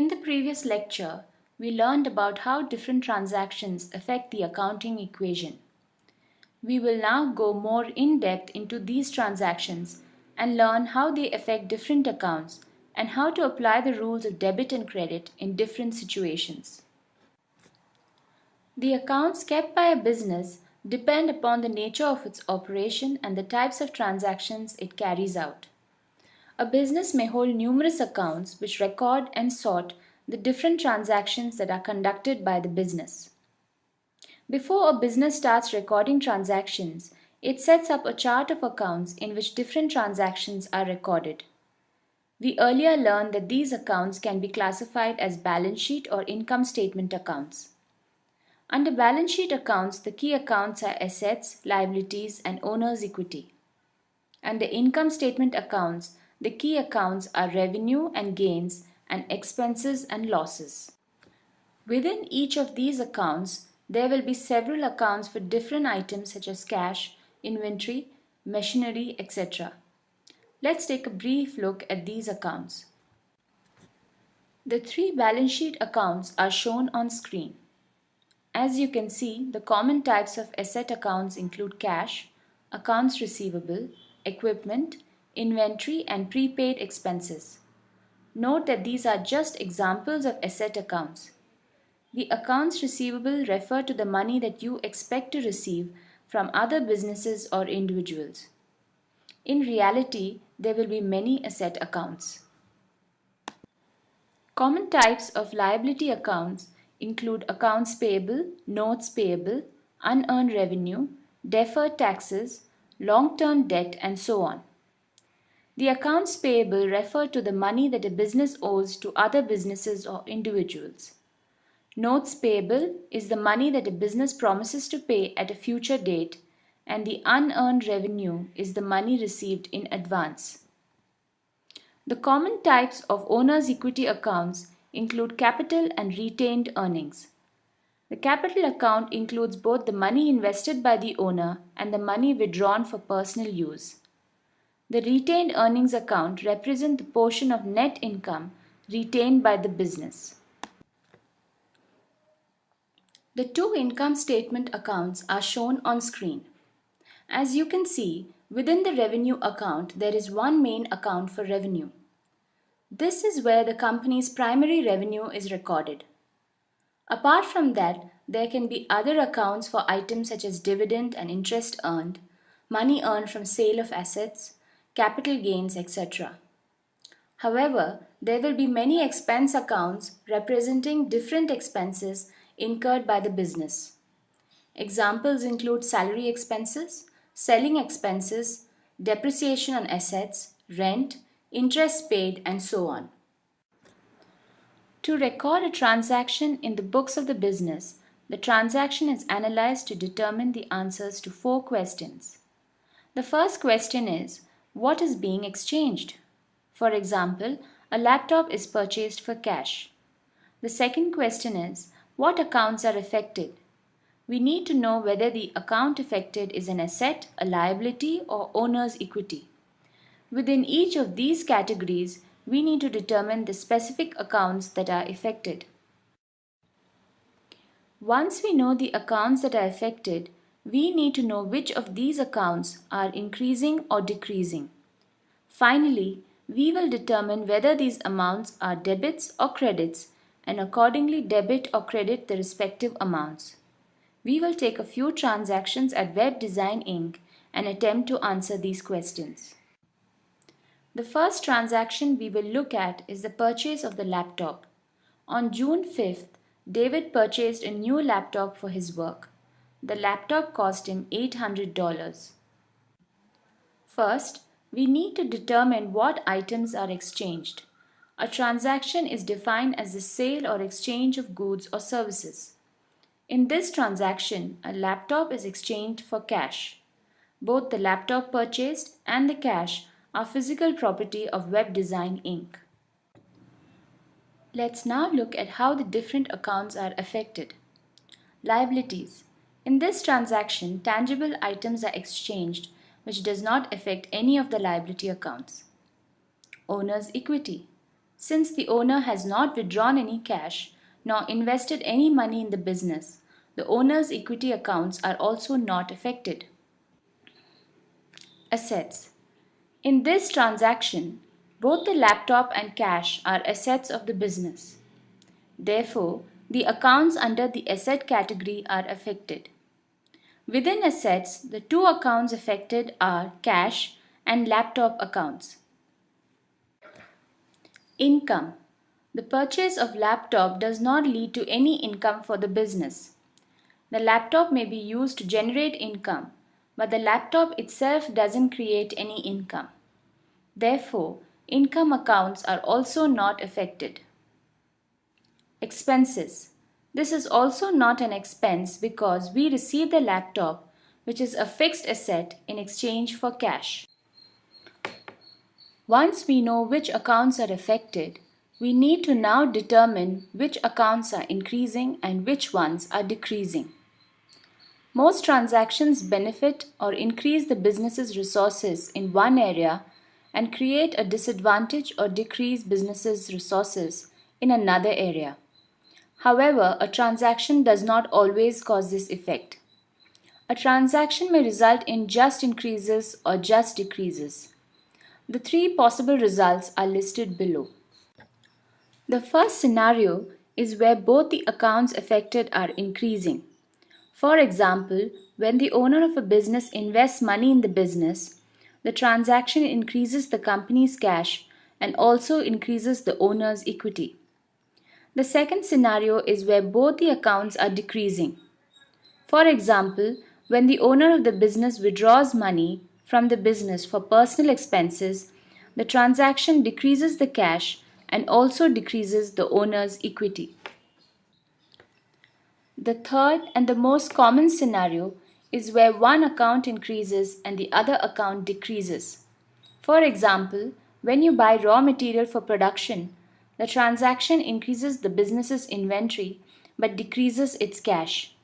In the previous lecture, we learned about how different transactions affect the accounting equation. We will now go more in depth into these transactions and learn how they affect different accounts and how to apply the rules of debit and credit in different situations. The accounts kept by a business depend upon the nature of its operation and the types of transactions it carries out. A business may hold numerous accounts which record and sort the different transactions that are conducted by the business. Before a business starts recording transactions, it sets up a chart of accounts in which different transactions are recorded. We earlier learned that these accounts can be classified as balance sheet or income statement accounts. Under balance sheet accounts, the key accounts are assets, liabilities, and owner's equity. Under income statement accounts, the key accounts are revenue and gains and expenses and losses. Within each of these accounts, there will be several accounts for different items such as cash, inventory, machinery, etc. Let's take a brief look at these accounts. The three balance sheet accounts are shown on screen. As you can see, the common types of asset accounts include cash, accounts receivable, equipment, inventory and prepaid expenses. Note that these are just examples of asset accounts. The accounts receivable refer to the money that you expect to receive from other businesses or individuals. In reality, there will be many asset accounts. Common types of liability accounts include accounts payable, notes payable, unearned revenue, deferred taxes, long-term debt, and so on. The accounts payable refer to the money that a business owes to other businesses or individuals. Notes payable is the money that a business promises to pay at a future date and the unearned revenue is the money received in advance. The common types of owner's equity accounts include capital and retained earnings. The capital account includes both the money invested by the owner and the money withdrawn for personal use. The retained earnings account represent the portion of net income retained by the business. The two income statement accounts are shown on screen. As you can see, within the revenue account, there is one main account for revenue. This is where the company's primary revenue is recorded. Apart from that, there can be other accounts for items such as dividend and interest earned, money earned from sale of assets, capital gains, etc. However, there will be many expense accounts representing different expenses incurred by the business. Examples include salary expenses, selling expenses, depreciation on assets, rent, interest paid, and so on. To record a transaction in the books of the business, the transaction is analyzed to determine the answers to four questions. The first question is, what is being exchanged? For example, a laptop is purchased for cash. The second question is, what accounts are affected? We need to know whether the account affected is an asset, a liability, or owner's equity. Within each of these categories, we need to determine the specific accounts that are affected. Once we know the accounts that are affected, we need to know which of these accounts are increasing or decreasing. Finally, we will determine whether these amounts are debits or credits and accordingly debit or credit the respective amounts. We will take a few transactions at Web Design Inc. and attempt to answer these questions. The first transaction we will look at is the purchase of the laptop. On June 5th, David purchased a new laptop for his work. The laptop cost him $800. First, we need to determine what items are exchanged. A transaction is defined as the sale or exchange of goods or services. In this transaction, a laptop is exchanged for cash. Both the laptop purchased and the cash are physical property of Web Design Inc. Let's now look at how the different accounts are affected. Liabilities. In this transaction, tangible items are exchanged which does not affect any of the liability accounts. Owner's equity. Since the owner has not withdrawn any cash nor invested any money in the business, the owner's equity accounts are also not affected. Assets In this transaction, both the laptop and cash are assets of the business. Therefore, the accounts under the asset category are affected. Within assets, the two accounts affected are cash and laptop accounts. Income. The purchase of laptop does not lead to any income for the business. The laptop may be used to generate income, but the laptop itself doesn't create any income. Therefore, income accounts are also not affected. Expenses. This is also not an expense because we receive the laptop, which is a fixed asset, in exchange for cash. Once we know which accounts are affected, we need to now determine which accounts are increasing and which ones are decreasing. Most transactions benefit or increase the business's resources in one area and create a disadvantage or decrease business's resources in another area. However, a transaction does not always cause this effect. A transaction may result in just increases or just decreases. The three possible results are listed below. The first scenario is where both the accounts affected are increasing. For example, when the owner of a business invests money in the business, the transaction increases the company's cash and also increases the owner's equity. The second scenario is where both the accounts are decreasing. For example, when the owner of the business withdraws money from the business for personal expenses, the transaction decreases the cash and also decreases the owner's equity. The third and the most common scenario is where one account increases and the other account decreases. For example, when you buy raw material for production, the transaction increases the business's inventory but decreases its cash.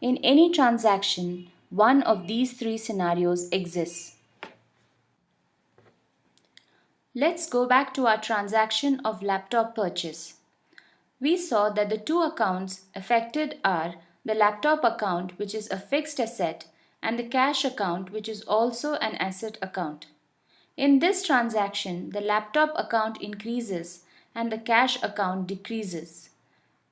In any transaction, one of these three scenarios exists. Let's go back to our transaction of laptop purchase. We saw that the two accounts affected are the laptop account which is a fixed asset and the cash account which is also an asset account. In this transaction, the laptop account increases and the cash account decreases.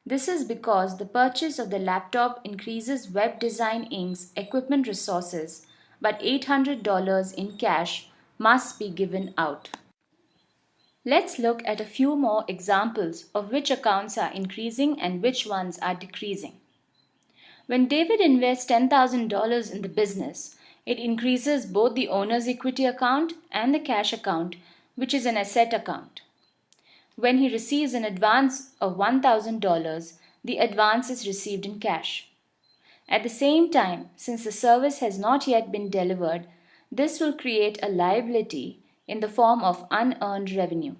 This is because the purchase of the laptop increases Web Design Inc.'s equipment resources, but $800 in cash must be given out. Let's look at a few more examples of which accounts are increasing and which ones are decreasing. When David invests $10,000 in the business, it increases both the owner's equity account and the cash account, which is an asset account. When he receives an advance of $1,000, the advance is received in cash. At the same time, since the service has not yet been delivered, this will create a liability in the form of unearned revenue.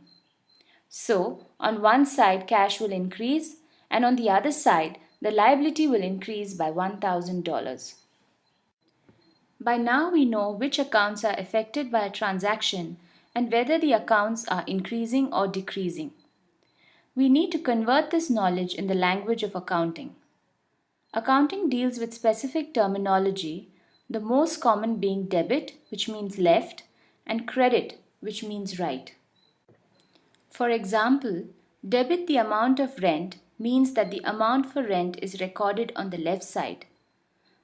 So, on one side, cash will increase, and on the other side, the liability will increase by $1,000. By now, we know which accounts are affected by a transaction and whether the accounts are increasing or decreasing. We need to convert this knowledge in the language of accounting. Accounting deals with specific terminology, the most common being debit, which means left, and credit, which means right. For example, debit the amount of rent means that the amount for rent is recorded on the left side.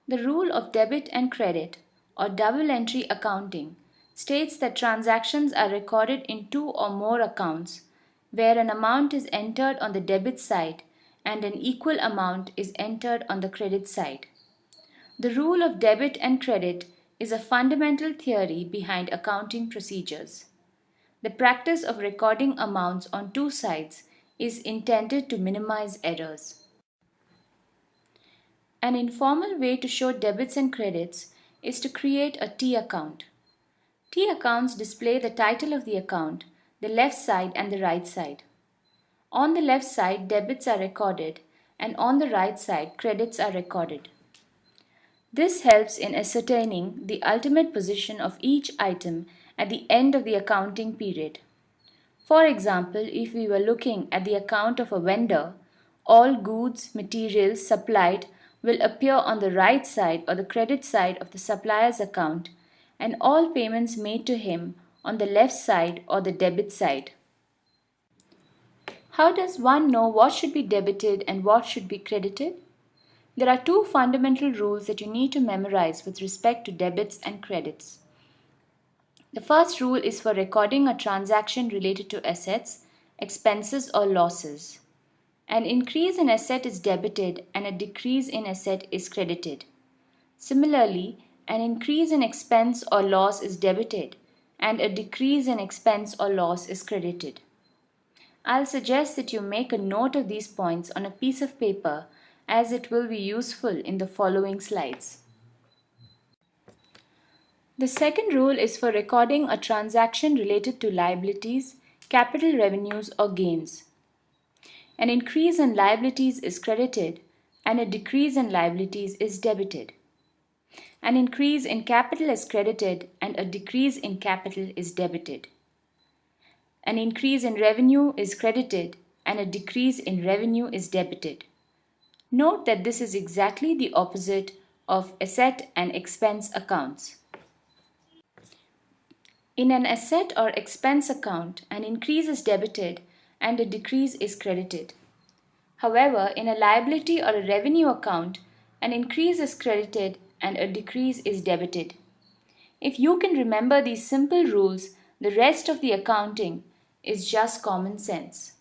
The rule of debit and credit, or double entry accounting, states that transactions are recorded in two or more accounts where an amount is entered on the debit side and an equal amount is entered on the credit side. The rule of debit and credit is a fundamental theory behind accounting procedures. The practice of recording amounts on two sides is intended to minimize errors. An informal way to show debits and credits is to create a T account. T accounts display the title of the account, the left side and the right side. On the left side, debits are recorded and on the right side, credits are recorded. This helps in ascertaining the ultimate position of each item at the end of the accounting period. For example, if we were looking at the account of a vendor, all goods, materials supplied will appear on the right side or the credit side of the supplier's account and all payments made to him on the left side or the debit side. How does one know what should be debited and what should be credited? There are two fundamental rules that you need to memorize with respect to debits and credits. The first rule is for recording a transaction related to assets, expenses or losses. An increase in asset is debited and a decrease in asset is credited. Similarly, an increase in expense or loss is debited and a decrease in expense or loss is credited. I'll suggest that you make a note of these points on a piece of paper as it will be useful in the following slides. The second rule is for recording a transaction related to liabilities, capital revenues or gains. An increase in liabilities is credited and a decrease in liabilities is debited. An increase in capital is credited and a decrease in capital is debited. An increase in revenue is credited and a decrease in revenue is debited. Note that this is exactly the opposite of asset and expense accounts. In an asset or expense account, an increase is debited and a decrease is credited. However, in a liability or a revenue account, an increase is credited and a decrease is debited. If you can remember these simple rules, the rest of the accounting is just common sense.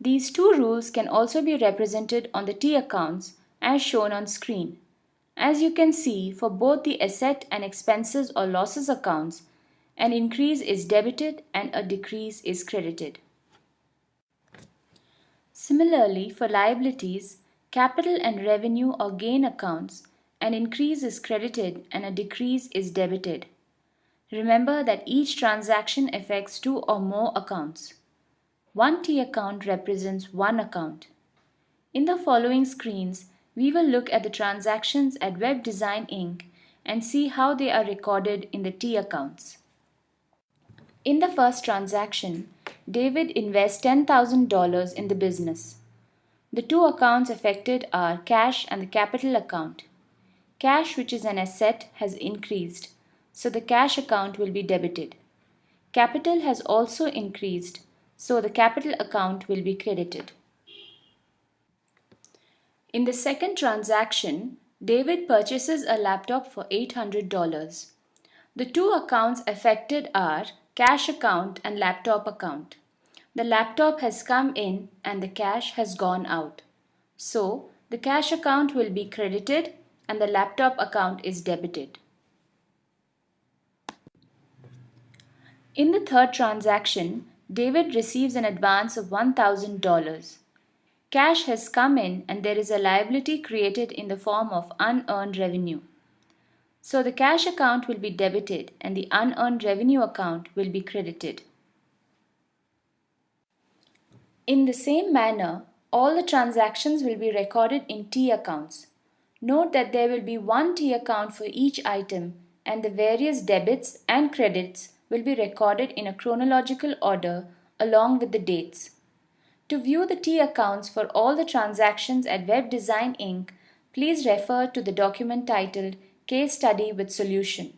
These two rules can also be represented on the T accounts as shown on screen. As you can see, for both the asset and expenses or losses accounts, an increase is debited and a decrease is credited. Similarly, for liabilities, capital and revenue or gain accounts, an increase is credited and a decrease is debited. Remember that each transaction affects two or more accounts. One T account represents one account. In the following screens, we will look at the transactions at Web Design Inc. and see how they are recorded in the T accounts. In the first transaction, David invests $10,000 in the business. The two accounts affected are cash and the capital account. Cash, which is an asset, has increased, so the cash account will be debited. Capital has also increased, so the capital account will be credited. In the second transaction, David purchases a laptop for $800. The two accounts affected are cash account and laptop account. The laptop has come in and the cash has gone out. So the cash account will be credited and the laptop account is debited. In the third transaction, David receives an advance of $1,000. Cash has come in and there is a liability created in the form of unearned revenue. So the cash account will be debited and the unearned revenue account will be credited. In the same manner, all the transactions will be recorded in T accounts. Note that there will be one T account for each item and the various debits and credits will be recorded in a chronological order along with the dates. To view the T accounts for all the transactions at Web Design Inc., please refer to the document titled Case Study with Solution.